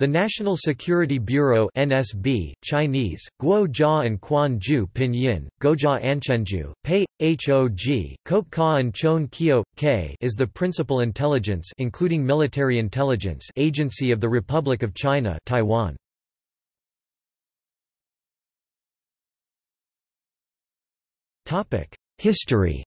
The National Security Bureau NSB, Chinese, Guo Jia and Quan Ju Pinyin, Gojia Anchenju, Pei, HOG, Kop Ka and Chon Kyo, K is the principal intelligence including military intelligence agency of the Republic of China Taiwan. History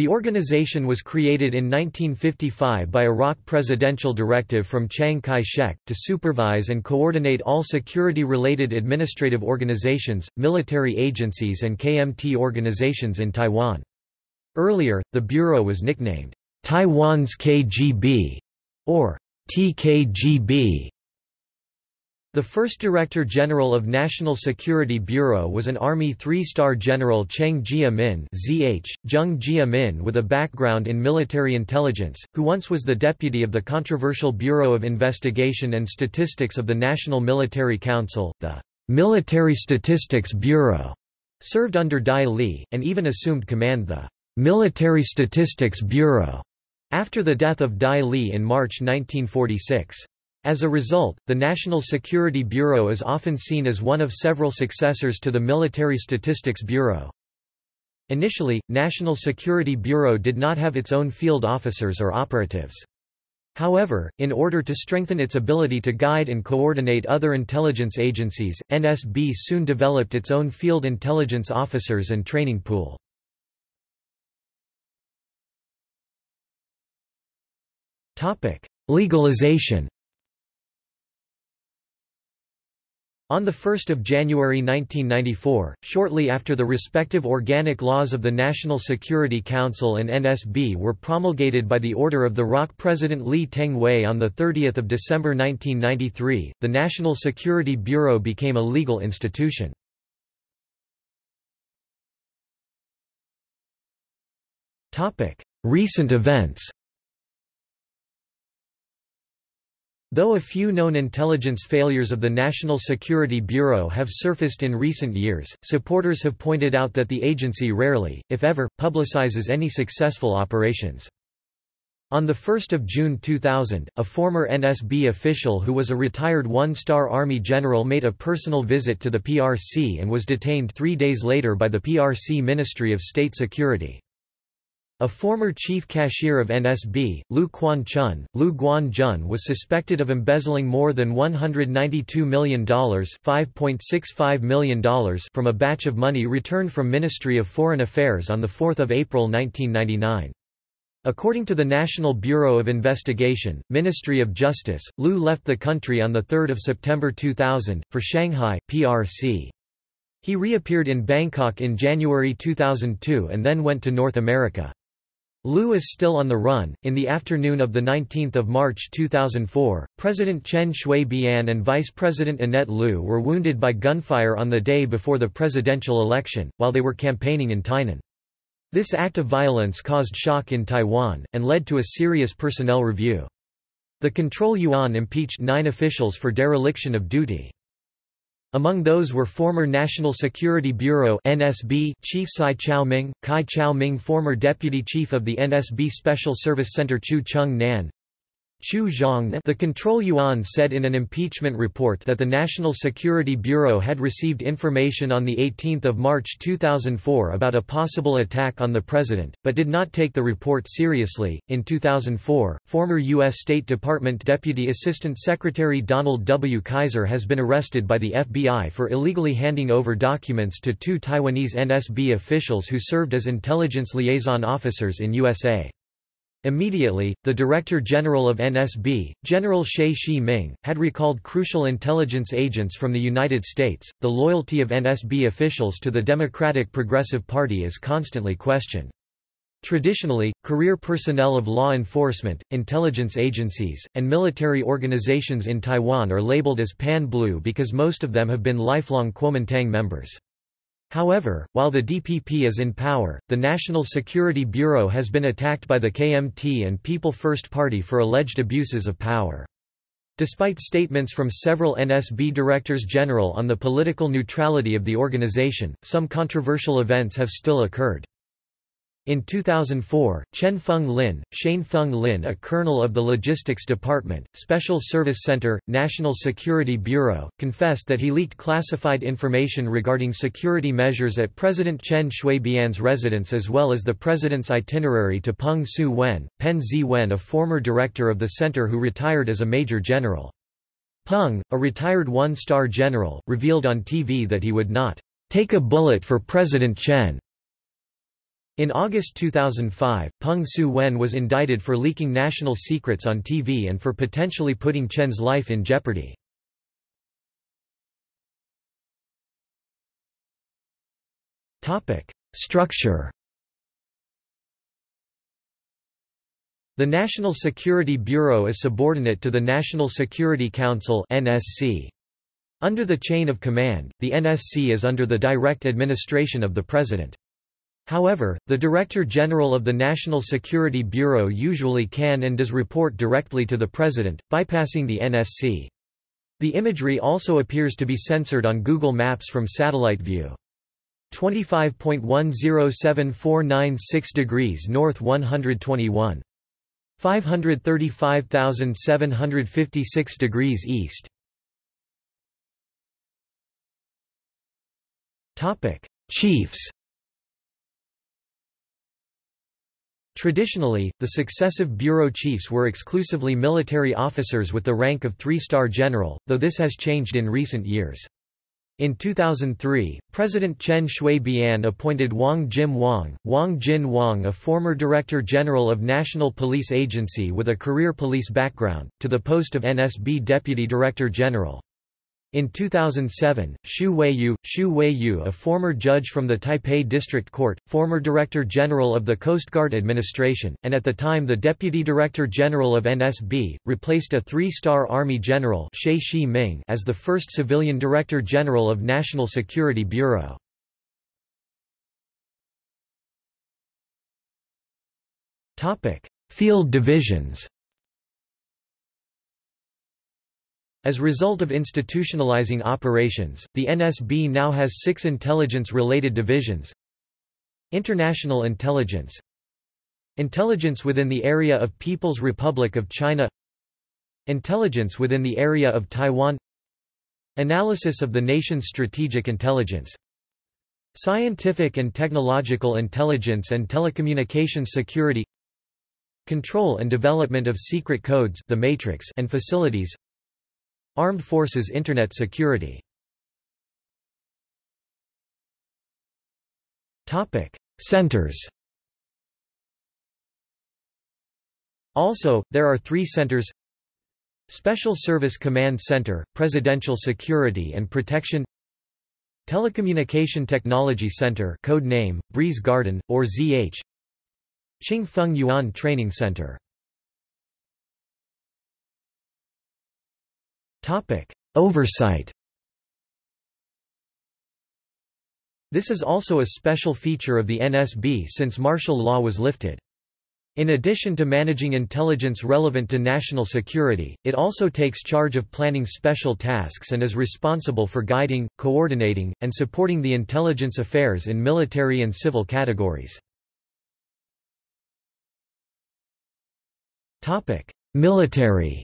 The organization was created in 1955 by a ROC presidential directive from Chiang Kai-shek, to supervise and coordinate all security-related administrative organizations, military agencies and KMT organizations in Taiwan. Earlier, the bureau was nicknamed, Taiwan's KGB, or TKGB, the first Director General of National Security Bureau was an Army three-star General Cheng Jia-min ZH, Zheng Jia-min with a background in military intelligence, who once was the deputy of the controversial Bureau of Investigation and Statistics of the National Military Council, the Military Statistics Bureau, served under Dai Li, and even assumed command the Military Statistics Bureau after the death of Dai Li in March 1946. As a result, the National Security Bureau is often seen as one of several successors to the Military Statistics Bureau. Initially, National Security Bureau did not have its own field officers or operatives. However, in order to strengthen its ability to guide and coordinate other intelligence agencies, NSB soon developed its own field intelligence officers and training pool. Legalization On 1 January 1994, shortly after the respective organic laws of the National Security Council and NSB were promulgated by the order of the ROC President Lee Teng-hui on 30 December 1993, the National Security Bureau became a legal institution. Recent events Though a few known intelligence failures of the National Security Bureau have surfaced in recent years, supporters have pointed out that the agency rarely, if ever, publicizes any successful operations. On 1 June 2000, a former NSB official who was a retired one-star Army general made a personal visit to the PRC and was detained three days later by the PRC Ministry of State Security. A former chief cashier of NSB, Lu Quan Chun, Lu Guan Jun was suspected of embezzling more than $192 million, $5.65 million from a batch of money returned from Ministry of Foreign Affairs on 4 April 1999. According to the National Bureau of Investigation, Ministry of Justice, Lu left the country on 3 September 2000, for Shanghai, PRC. He reappeared in Bangkok in January 2002 and then went to North America. Lu is still on the run. In the afternoon of 19 March 2004, President Chen Shui-bian and Vice President Annette Lu were wounded by gunfire on the day before the presidential election, while they were campaigning in Tainan. This act of violence caused shock in Taiwan, and led to a serious personnel review. The Control Yuan impeached nine officials for dereliction of duty. Among those were former National Security Bureau NSB Chief Sai Chao-ming, Kai Chao-ming former Deputy Chief of the NSB Special Service Center Chu Chung-nan, Chu Zhang the Control Yuan said in an impeachment report that the National Security Bureau had received information on 18 March 2004 about a possible attack on the president, but did not take the report seriously. In 2004, former U.S. State Department Deputy Assistant Secretary Donald W. Keyser has been arrested by the FBI for illegally handing over documents to two Taiwanese NSB officials who served as intelligence liaison officers in USA. Immediately, the Director General of NSB, General Xie Shi-ming, had recalled crucial intelligence agents from the United States. The loyalty of NSB officials to the Democratic Progressive Party is constantly questioned. Traditionally, career personnel of law enforcement, intelligence agencies, and military organizations in Taiwan are labeled as Pan-Blue because most of them have been lifelong Kuomintang members. However, while the DPP is in power, the National Security Bureau has been attacked by the KMT and People First Party for alleged abuses of power. Despite statements from several NSB directors general on the political neutrality of the organization, some controversial events have still occurred. In 2004, Chen Feng Lin, Shane Feng Lin a colonel of the Logistics Department, Special Service Center, National Security Bureau, confessed that he leaked classified information regarding security measures at President Chen Shui-bian's residence as well as the president's itinerary to Peng Su-wen, Pen Zi-wen a former director of the center who retired as a major general. Peng, a retired one-star general, revealed on TV that he would not take a bullet for President Chen in August 2005, Peng Su-wen was indicted for leaking national secrets on TV and for potentially putting Chen's life in jeopardy. Structure The National Security Bureau is subordinate to the National Security Council. Under the chain of command, the NSC is under the direct administration of the President. However, the Director General of the National Security Bureau usually can and does report directly to the President, bypassing the NSC. The imagery also appears to be censored on Google Maps from satellite view. 25.107496 degrees north 121. 535,756 degrees east. Chiefs Traditionally, the successive bureau chiefs were exclusively military officers with the rank of three-star general, though this has changed in recent years. In 2003, President Chen Shui-bian appointed Wang Jin Wang, Wang Jin Wang a former Director General of National Police Agency with a career police background, to the post of NSB Deputy Director General. In 2007, Xu Weiyu, Xu Weiyu a former judge from the Taipei District Court, former Director General of the Coast Guard Administration, and at the time the Deputy Director General of NSB, replaced a three-star Army General as the first civilian Director General of National Security Bureau. Field divisions As a result of institutionalizing operations, the NSB now has six intelligence-related divisions. International Intelligence. Intelligence within the area of People's Republic of China. Intelligence within the area of Taiwan. Analysis of the nation's strategic intelligence. Scientific and technological intelligence and telecommunications security. Control and development of secret codes the matrix and facilities Armed Forces Internet security. Centers. Also, there are three centers. Special Service Command Center, Presidential Security and Protection. Telecommunication Technology Center code name, Breeze Garden, or ZH Qingfeng Yuan Training Center Topic: Oversight. This is also a special feature of the NSB since martial law was lifted. In addition to managing intelligence relevant to national security, it also takes charge of planning special tasks and is responsible for guiding, coordinating, and supporting the intelligence affairs in military and civil categories. Military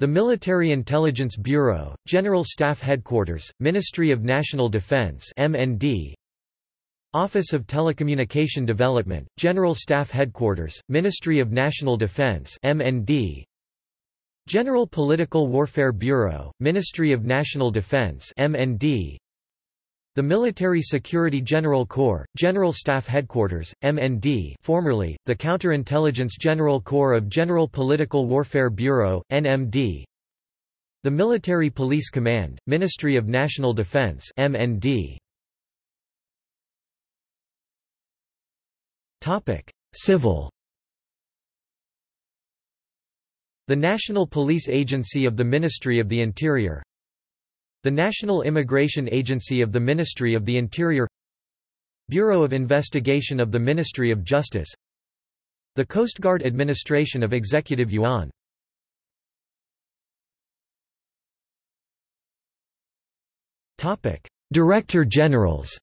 The Military Intelligence Bureau, General Staff Headquarters, Ministry of National Defense MND, Office of Telecommunication Development, General Staff Headquarters, Ministry of National Defense MND, General Political Warfare Bureau, Ministry of National Defense MND, the Military Security General Corps, General Staff Headquarters, MND formerly, the Counterintelligence General Corps of General Political Warfare Bureau, NMD The Military Police Command, Ministry of National Defense MND. Civil The National Police Agency of the Ministry of the Interior the National Immigration Agency of the Ministry of the Interior Bureau of Investigation of the Ministry of Justice The Coast Guard Administration of Executive Yuan Director Generals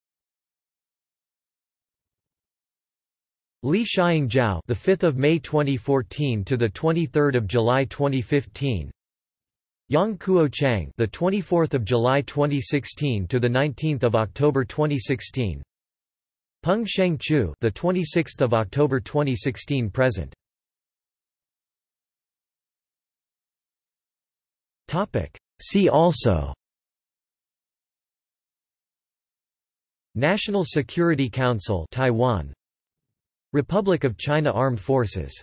Li Xiang the 5th of May 2014 to the 23rd of July 2015. Yang Kuo Chang the 24th of July 2016 to the 19th of October 2016. Peng Sheng Chu the 26th of October 2016 present. Topic See also National Security Council Taiwan Republic of China Armed Forces